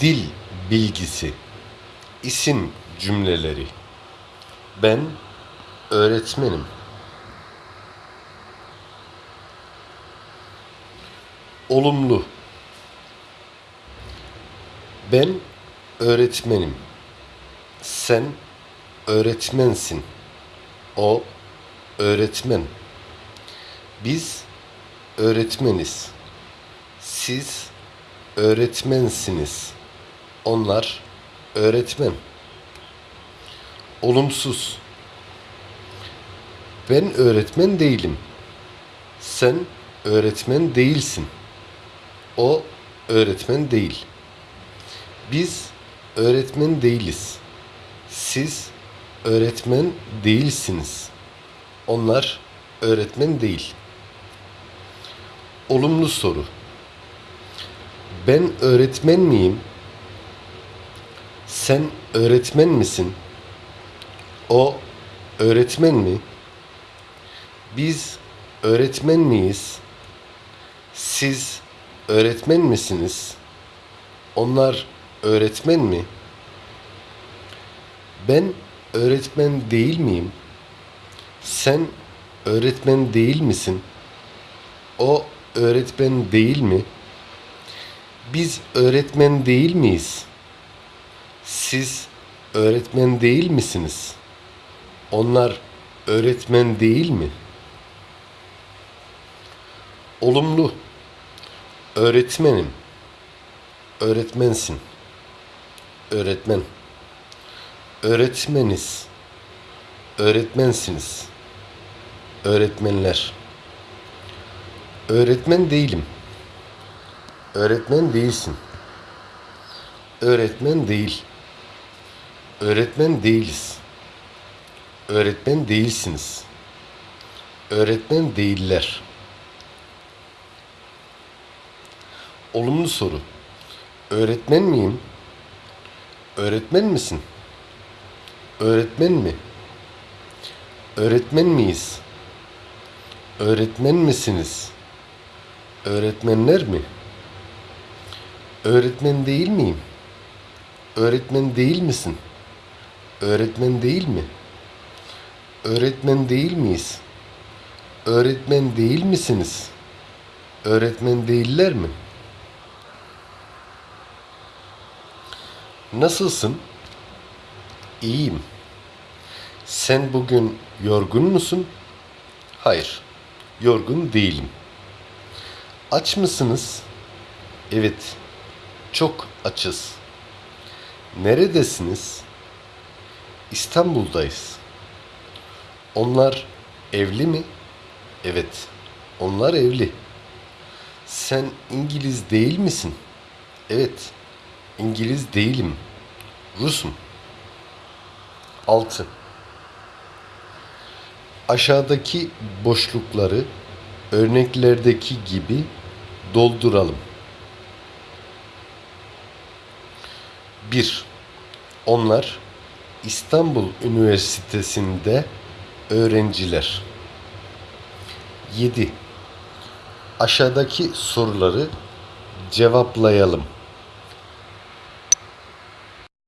Dil bilgisi, isim cümleleri. Ben öğretmenim. Olumlu. Ben öğretmenim. Sen öğretmensin. O öğretmen. Biz öğretmeniz. Siz öğretmensiniz. Onlar öğretmen. Olumsuz. Ben öğretmen değilim. Sen öğretmen değilsin. O öğretmen değil. Biz öğretmen değiliz. Siz öğretmen değilsiniz. Onlar öğretmen değil. Olumlu soru. Ben öğretmen miyim? Sen öğretmen misin? O öğretmen mi? Biz öğretmen miyiz? Siz öğretmen misiniz? Onlar öğretmen mi? Ben öğretmen değil miyim? Sen öğretmen değil misin? O öğretmen değil mi? Biz öğretmen değil miyiz? Siz öğretmen değil misiniz? Onlar öğretmen değil mi? Olumlu. Öğretmenim. Öğretmensin. Öğretmen. Öğretmeniz. Öğretmensiniz. Öğretmenler. Öğretmen değilim. Öğretmen değilsin. Öğretmen değil. Öğretmen değiliz. Öğretmen değilsiniz. Öğretmen değiller. Olumlu soru. Öğretmen miyim? Öğretmen misin? Öğretmen mi? Öğretmen miyiz? Öğretmen misiniz? Öğretmenler mi? Öğretmen değil miyim? Öğretmen değil misin? Öğretmen değil mi? Öğretmen değil miyiz? Öğretmen değil misiniz? Öğretmen değiller mi? Nasılsın? İyiyim. Sen bugün yorgun musun? Hayır, yorgun değilim. Aç mısınız? Evet, çok açız. Neredesiniz? İstanbul'dayız. Onlar evli mi? Evet, onlar evli. Sen İngiliz değil misin? Evet, İngiliz değilim. Rusum. 6. Aşağıdaki boşlukları örneklerdeki gibi dolduralım. 1. Onlar İstanbul Üniversitesi'nde öğrenciler. 7. Aşağıdaki soruları cevaplayalım.